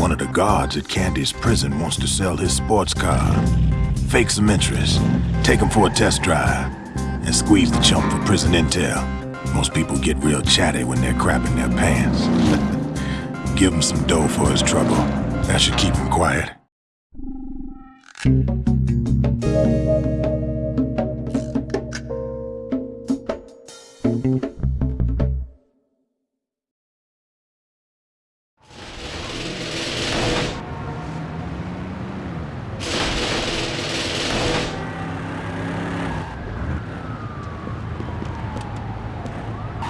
One of the guards at Candy's prison wants to sell his sports car. Fake some interest, take him for a test drive, and squeeze the chump for prison intel. Most people get real chatty when they're crapping their pants. Give him some dough for his trouble. That should keep him quiet.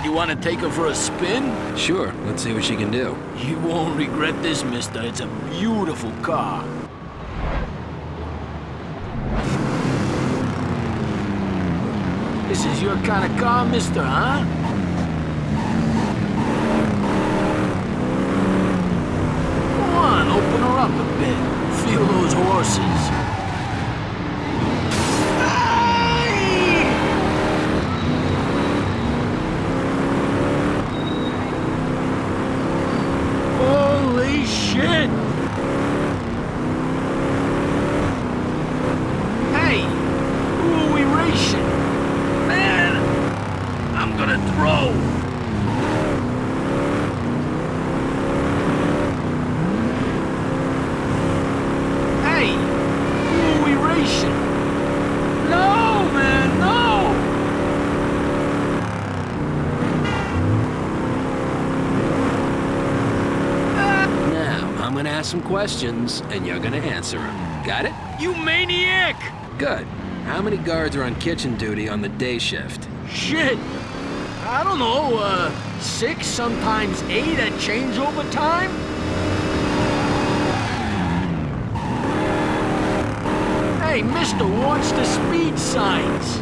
You want to take her for a spin? Sure, let's see what she can do. You won't regret this, mister. It's a beautiful car. This is your kind of car, mister, huh? Go on, open her up a bit. Feel those horses. Shit! Hey, who are we racing? Man, I'm gonna throw. Hey, who are we racing? No, man, no! Now, I'm gonna ask some questions, and you're gonna answer them. Got it? You maniac! Good. How many guards are on kitchen duty on the day shift? Shit! I don't know, uh, six, sometimes eight at changeover time? Hey, mister, watch the speed signs.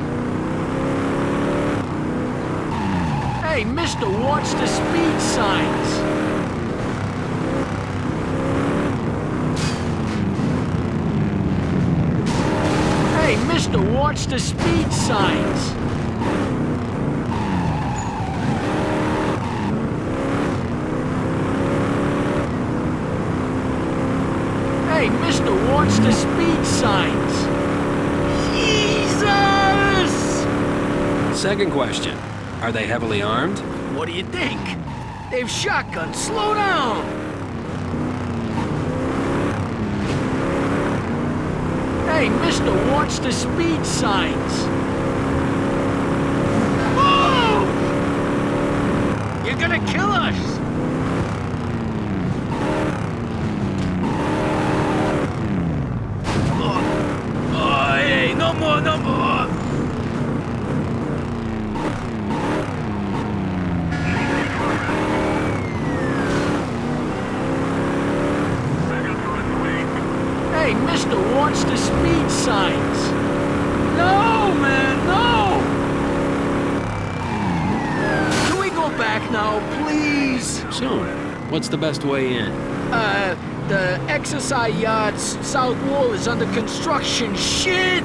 Hey, mister, watch the speed signs. Mister, watch the speed signs. Hey, mister, watch the speed signs. Jesus! Second question. Are they heavily armed? What do you think? They've shotguns. Slow down! Hey, mister, watch the speed signs. Whoa! You're gonna kill us! Oh, oh, hey, no more, no more! Hey, mister, watch the speed signs. No, man, no! Can we go back now, please? Soon. What's the best way in? Uh, the exercise yard's south wall is under construction. Shit!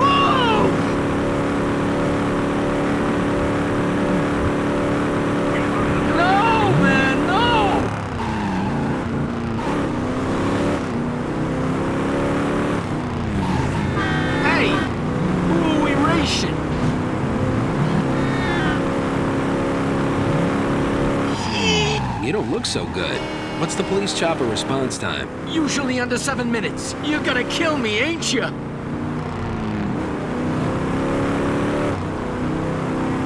Whoa! No, man, no! Hey, who are we racing? You don't look so good. What's the police chopper response time? Usually under seven minutes. You're gonna kill me, ain't you?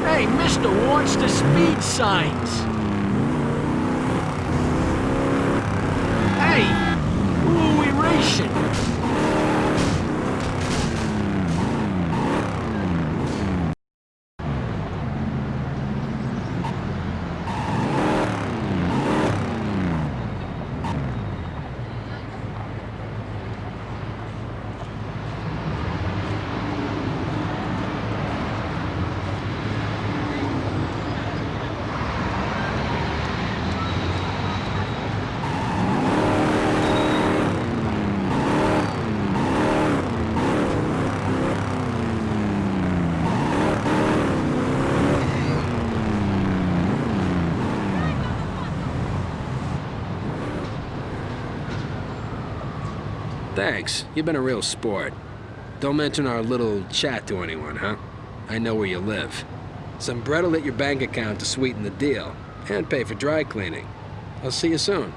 Hey, mister, watch the speed signs. Hey, who are we racing? Thanks. You've been a real sport. Don't mention our little chat to anyone, huh? I know where you live. Some bread'll hit your bank account to sweeten the deal, and pay for dry cleaning. I'll see you soon.